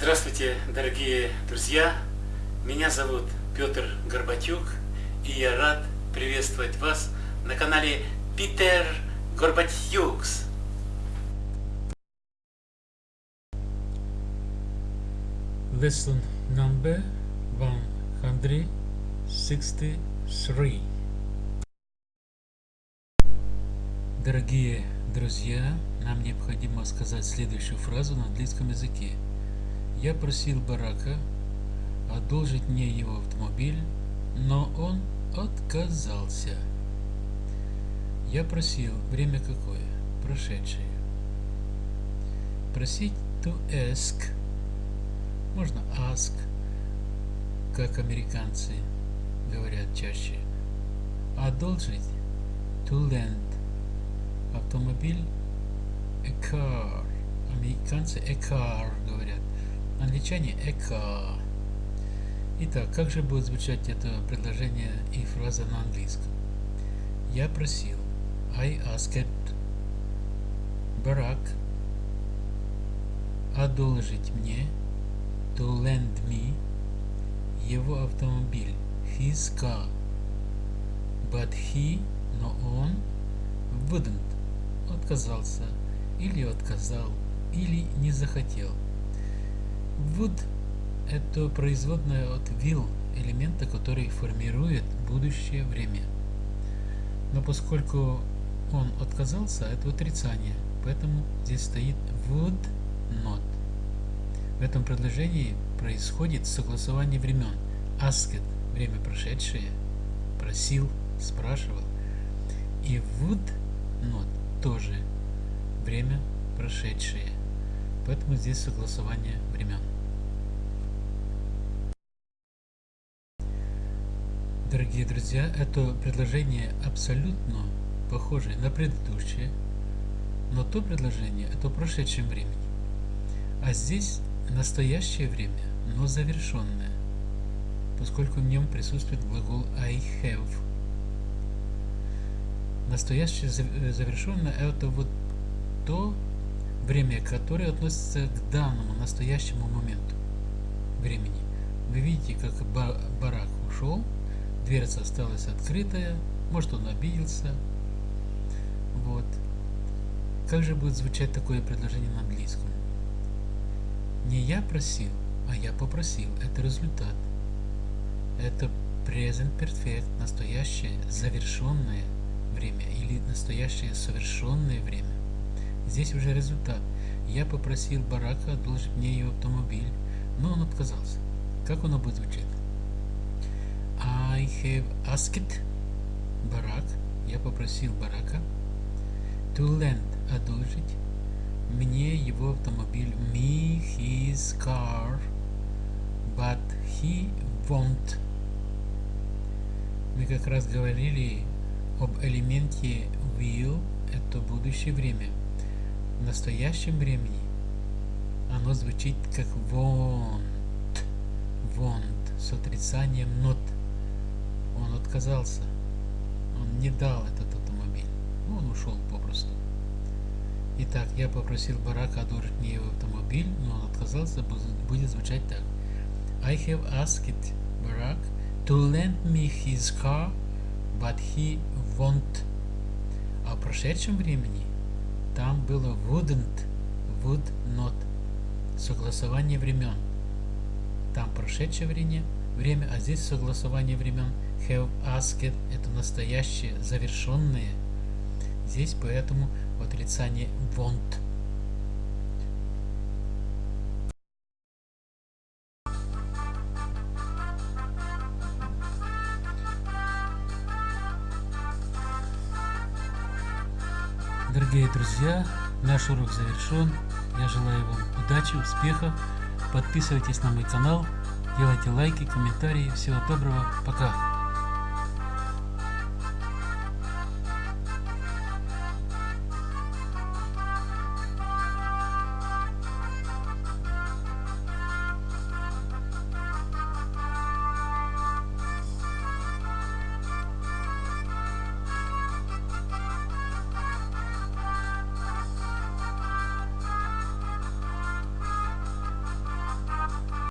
Здравствуйте, дорогие друзья! Меня зовут Петр Горбатюк, и я рад приветствовать вас на канале Питер Горбатюкс. Lesson number 163 Дорогие друзья, нам необходимо сказать следующую фразу на английском языке. Я просил Барака одолжить мне его автомобиль, но он отказался. Я просил, время какое? Прошедшее. Просить to ask. Можно ask, как американцы говорят чаще. Одолжить to lend. Автомобиль a car. Американцы a car говорят. Англичане car. Итак, как же будет звучать это предложение и фраза на английском? Я просил. I asked Барак одолжить мне to lend me его автомобиль his car but he но он wouldn't отказался или отказал или не захотел would это производная от will элемента который формирует будущее время но поскольку он отказался, это отрицание. Поэтому здесь стоит would not. В этом предложении происходит согласование времен. Asked – время прошедшее, просил, спрашивал. И would not тоже время прошедшее. Поэтому здесь согласование времен. Дорогие друзья, это предложение абсолютно похожее на предыдущее, но то предложение это в прошедшем времени. А здесь настоящее время, но завершенное, поскольку в нем присутствует глагол I have. Настоящее завершенное это вот то время, которое относится к данному настоящему моменту времени. Вы видите, как барак ушел, дверца осталась открытая, может он обиделся. Вот. Как же будет звучать такое предложение на английском? Не я просил, а я попросил. Это результат. Это present perfect, настоящее завершенное время или настоящее совершенное время. Здесь уже результат. Я попросил Барака одолжить мне ее автомобиль, но он отказался. Как оно будет звучать? I have asked Барак, я попросил Барака to lend, одолжить мне его автомобиль, me his car, but he won't. Мы как раз говорили об элементе will, это будущее время. В настоящем времени оно звучит как won't, won't, с отрицанием not отказался. Он не дал этот автомобиль. Ну, он ушел попросту. Итак, я попросил Барака одолжить мне его автомобиль, но он отказался, будет звучать так. I have asked Barack to lend me his car, but he won't. А в прошедшем времени там было wouldn't, would not. Согласование времен. Там прошедшее время, время, а здесь согласование времен have asked это настоящее, завершенное. Здесь поэтому в отрицании want. Дорогие друзья, наш урок завершен. Я желаю вам удачи, успеха. Подписывайтесь на мой канал, делайте лайки, комментарии. Всего доброго. Пока.